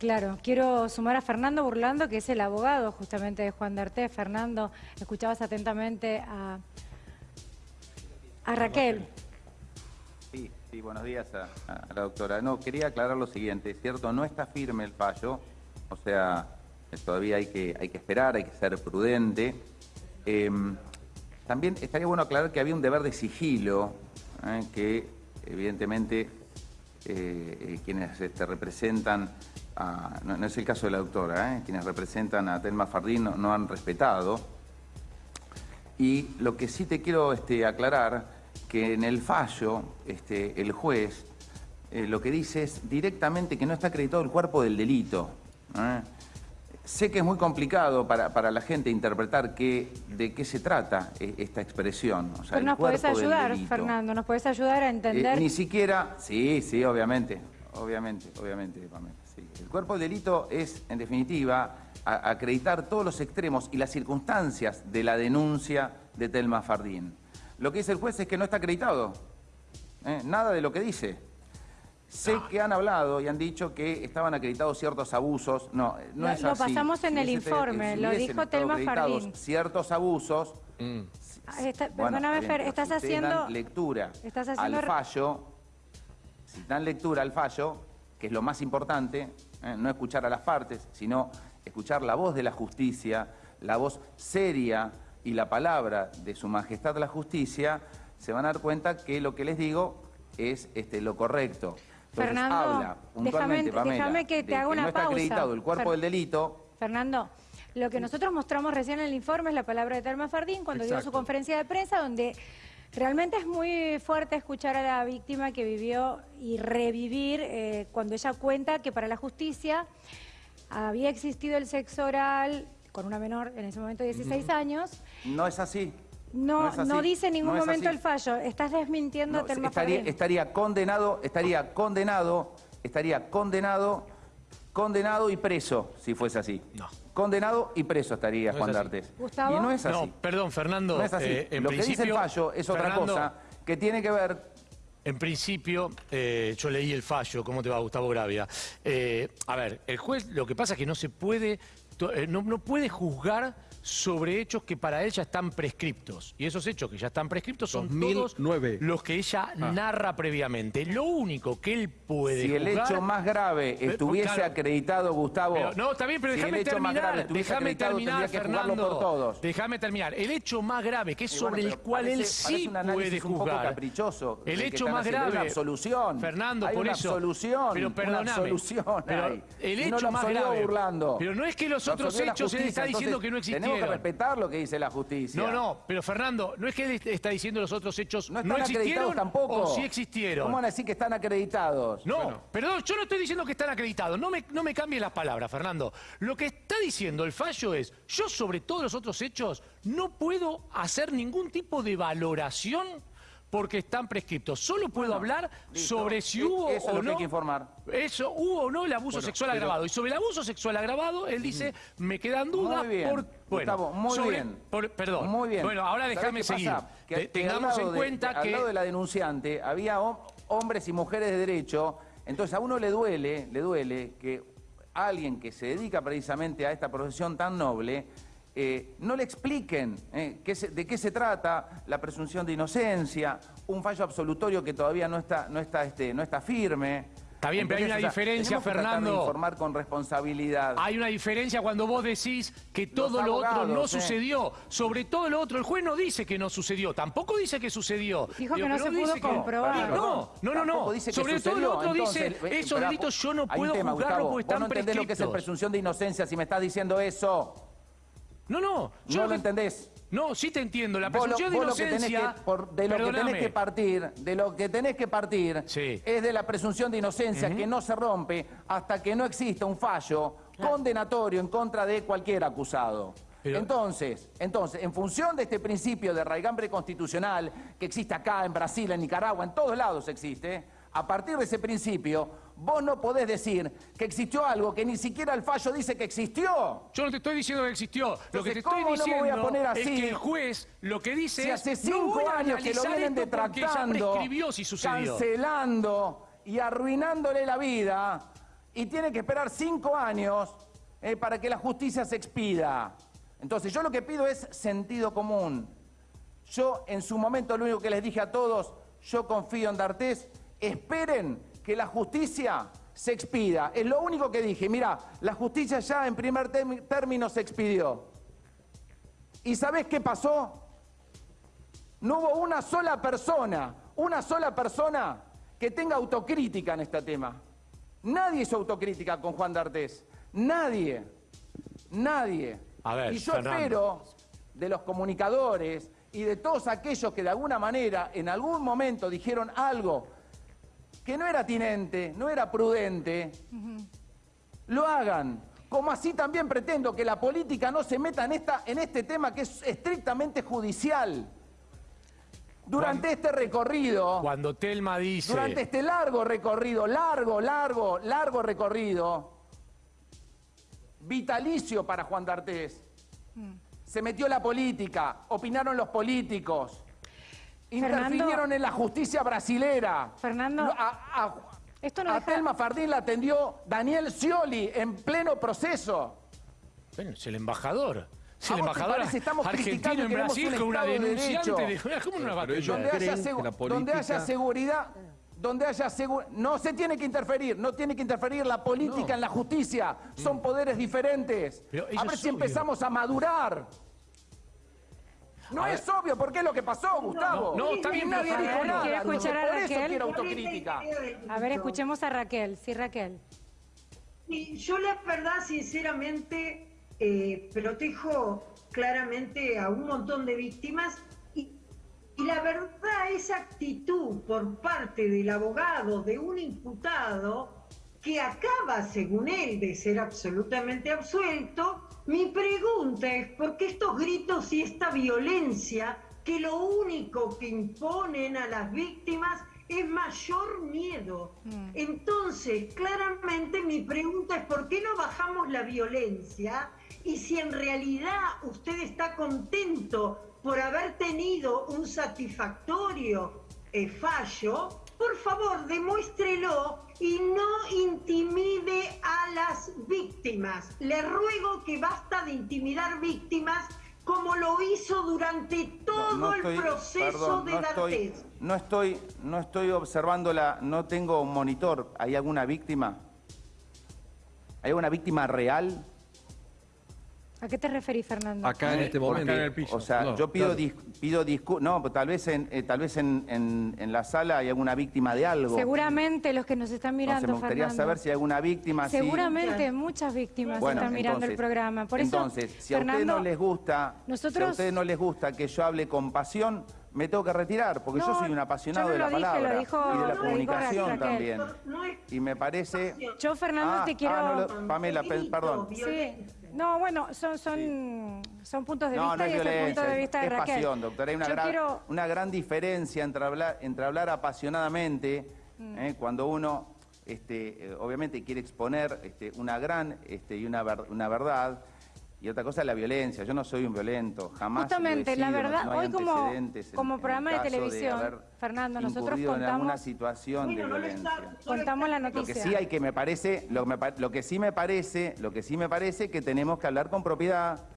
Claro, quiero sumar a Fernando Burlando, que es el abogado justamente de Juan D'Arte. Fernando, escuchabas atentamente a, a Raquel. Sí, sí, buenos días a, a la doctora. No, quería aclarar lo siguiente, ¿cierto? No está firme el fallo, o sea, todavía hay que, hay que esperar, hay que ser prudente. Em, también estaría bueno aclarar que había un deber de sigilo, ¿eh? que evidentemente quienes este, representan, a, no, es el caso de la doctora, quienes representan a Telma Fardín no, han respetado. Y lo que sí te quiero este, aclarar, que en el fallo este, el juez lo que dice es directamente que no está acreditado el cuerpo del delito. Sé que es muy complicado para, la gente interpretar qué, de qué se trata eh, esta expresión. Pero nos puedes ayudar, Fernando, nos puedes ayudar a eh, entender... ni siquiera, sí, sí, obviamente, obviamente, obviamente, El cuerpo del delito es, en definitiva, acreditar todos los extremos y las circunstancias de la denuncia de Telma Fardín. Lo que dice el juez es que no está acreditado. ¿eh? Nada de lo que dice. Sé que han hablado y han dicho que estaban acreditados ciertos abusos. No, no es así. Lo pasamos en el informe, lo dijo Telma Fardín. Ciertos abusos. Mm. perdóname, Fer, estás haciendo... lectura al fallo, si dan lectura al fallo, que es lo más importante, eh, no escuchar a las partes, sino escuchar la voz de la justicia, la voz seria y la palabra de su majestad la justicia, se van a dar cuenta que lo que les digo es este, lo correcto. Fernando, déjame, que te haga una no está acreditado el cuerpo del delito. Fernando, lo que nosotros mostramos recién en el informe es la palabra de Telma Fardín cuando dio su conferencia de prensa donde realmente es muy fuerte escuchar a la víctima que vivió y revivir eh, cuando ella cuenta que para la justicia había existido el sexo oral con una menor en ese momento de 16 años. No es así. No, no, dice en ningún momento el fallo. Estás desmintiendo no, estaría, estaría condenado, estaría condenado, estaría condenado, condenado y preso, si fuese así. No. Condenado y preso estaría Juan D'Artes. ¿Gustavo? Y no es así. No, perdón, Fernando. No es así. Eh, Lo que dice el fallo es otra cosa que tiene que ver en principio, eh, yo leí el fallo, ¿cómo te va Gustavo Gravia? Eh, a ver, el juez lo que pasa es que no se puede, no, no puede juzgar sobre hechos que para ella están prescriptos. Y esos hechos que ya están prescriptos son todos los que ella ah. narra previamente. Lo único que él puede Si el hecho más grave estuviese acreditado, Gustavo... no, está bien, pero déjame terminar. Déjame terminar, Fernando. Déjame terminar. El hecho más grave, que es sobre el cual él sí puede juzgar. Un poco caprichoso. El hecho más grave... Una absolución. Fernando, por una eso... Absolución, pero perdóname. pero el hecho más grave... Burlando. Pero no es que los otros hechos él está diciendo que no existieron tenemos que respetar lo que dice la justicia. No, no, pero Fernando, no es que él está diciendo los otros hechos no, están existieron tampoco. o sí existieron. ¿Cómo van a decir que están acreditados? No, perdón, yo no estoy diciendo que están acreditados. No me, no me cambies las palabras, Fernando. Lo que está diciendo el fallo es, yo sobre todos los otros hechos no puedo hacer ningún tipo de valoración porque están prescriptos. Solo puedo hablar sobre si hubo o no... que informar. Eso, hubo o no el abuso sexual agravado. Y sobre el abuso sexual agravado, él dice, me quedan dudas por... Bueno, muy bien. perdón. Muy bien. Bueno, ahora déjame seguir. Que, tengamos en cuenta que... Al lado de la denunciante había hombres y mujeres de derecho, entonces a uno le duele, le duele que alguien que se dedica precisamente a esta profesión tan noble eh, no le expliquen eh, de qué se trata la presunción de inocencia, un fallo absolutorio que todavía no está, no está, este, no está firme. Está bien, pero hay una diferencia, Fernando. informar con responsabilidad. Hay una diferencia cuando vos decís que todo lo otro no ¿eh? sucedió. Sobre todo lo otro, el juez no dice que no sucedió, tampoco dice que sucedió. Dijo que no se pudo comprobar. No, no, no, no. Sobre todo lo otro dice, esos delitos yo no puedo juzgarlos porque están no entendés lo que es presunción de inocencia si me estás diciendo eso. No, no. Yo no lo entendés. No, sí te entiendo. La presunción de inocencia... de lo que tenés que partir, de lo que tenés que partir es de la presunción de inocencia que no se rompe hasta que no exista un fallo condenatorio en contra de cualquier acusado. Entonces, entonces, en función de este principio de raigambre constitucional que existe acá, en Brasil, en Nicaragua, en todos lados existe, a partir de ese principio, vos no podés decir que existió algo que ni siquiera el fallo dice que existió. Yo no te estoy diciendo que existió. lo que te estoy diciendo voy a poner así? es que el juez lo que dice si hace cinco años que lo vienen detractando, si cancelando y arruinándole la vida y tiene que esperar cinco años eh, para que la justicia se expida. Entonces yo lo que pido es sentido común. Yo en su momento lo único que les dije a todos, yo confío en D'Artés, esperen que la justicia se expida. Es lo único que dije. Mira, la justicia ya en primer término se expidió. ¿Y sabés qué pasó? No hubo una sola persona, una sola persona que tenga autocrítica en este tema. Nadie hizo autocrítica con Juan D'Artés. Nadie. Nadie. A ver, y yo Fernando. espero de los comunicadores y de todos aquellos que de alguna manera en algún momento dijeron algo que no era tinente, no era prudente, lo hagan. Como así también pretendo que la política no se meta en, esta, en este tema que es estrictamente judicial. Durante este recorrido, Cuando Telma dice... durante este largo recorrido, largo, largo, largo recorrido, vitalicio para Juan D'Artés, se metió la política, opinaron los políticos, Fernando- interfinieron en la justicia brasilera. Fernando, a, a- esto no a deja- Telma Fardín la atendió Daniel Scioli en pleno proceso. Bueno, es el embajador. Es ¿A el vos te embajador parece? Estamos argentino en Brasil un con una Estado de denunciante. derecho. De... ¿Cómo va donde haya, donde política- seguridad, donde haya segu- no se tiene que interferir, no tiene que interferir la política en la justicia, son poderes diferentes. A ver si obvio. empezamos a madurar. No es obvio, porque es lo que pasó, Gustavo. no, está bien, nadie pero dijo nada. quiero escuchar a por eso Raquel. quiero autocrítica. A ver, escuchemos a Raquel. Sí, Raquel. Yo la verdad, sinceramente, eh, protejo claramente a un montón de víctimas y, y la verdad, esa actitud por parte del abogado de un imputado que acaba, según él, de ser absolutamente absuelto, mi pregunta es, ¿por qué estos gritos y esta violencia que lo único que imponen a las víctimas es mayor miedo? Entonces, claramente mi pregunta es, ¿por qué no bajamos la violencia? Y si en realidad usted está contento por haber tenido un satisfactorio eh, fallo, por favor, demuéstrelo y no intimide a las víctimas. Le ruego que basta de intimidar víctimas como lo hizo durante todo No, no el proceso perdón, de no estoy, no estoy, no estoy observando la, no tengo un monitor. ¿Hay alguna víctima? ¿Hay alguna víctima real? ¿A qué te referís, Fernando? Acá en este momento. Porque, o sea, No, yo pido claro. dis- pido disculpas. No, pero tal vez en eh, tal vez en, en- en la sala hay alguna víctima de algo. Seguramente los que nos están mirando, me gustaría Fernando. saber si hay alguna víctima. Seguramente muchas víctimas Bueno, están mirando el programa. Por eso, entonces, si a ustedes Fernando, no les gusta, si a nosotros- ustedes no les gusta que yo hable con pasión, me tengo que retirar, porque yo soy un apasionado no de la dije, palabra dijo- y de la comunicación también. Y me parece. Yo, Fernando, Ah, te quiero... ah, Pamela, pe- perdón. Sí. No, bueno, son, son, son puntos de vista no es y es el punto de vista de es Raquel. pasión, doctora. Hay una gran, quiero... una gran diferencia entre hablar, entre hablar apasionadamente, Mm. ¿eh? cuando uno, este, eh, obviamente, quiere exponer este, una gran este, y una, ver- una verdad, y otra cosa es la violencia. Yo no soy un violento, jamás. lo he Justamente, la sido, no- verdad, no hay hoy como, como en programa de televisión, Fernando, nosotros incurrido en alguna contamos, situación de no violencia. contamos la está- Lo que noticia. sí hay que me parece, lo, me lo que sí me parece, lo que sí me parece que tenemos que hablar con propiedad.